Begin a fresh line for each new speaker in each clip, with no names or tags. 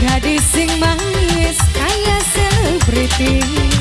gadis sing manis kaya selebriti.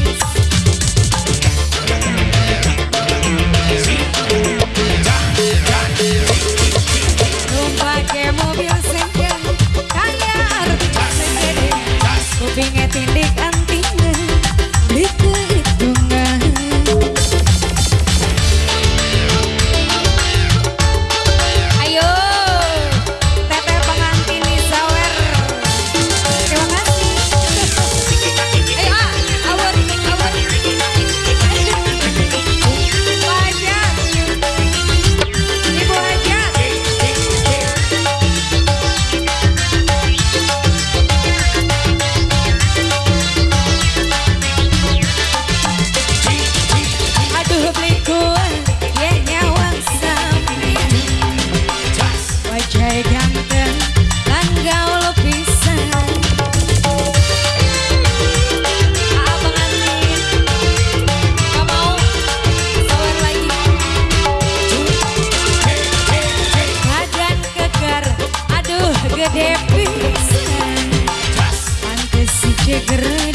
ke depis Pantes si cegera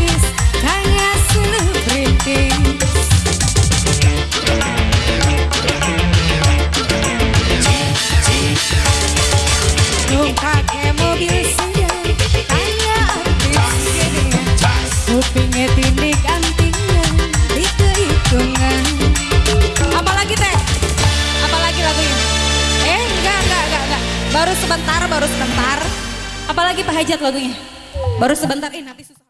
Baru sebentar, baru sebentar. Apalagi Pak Hajat lagunya. Baru sebentar, eh nanti.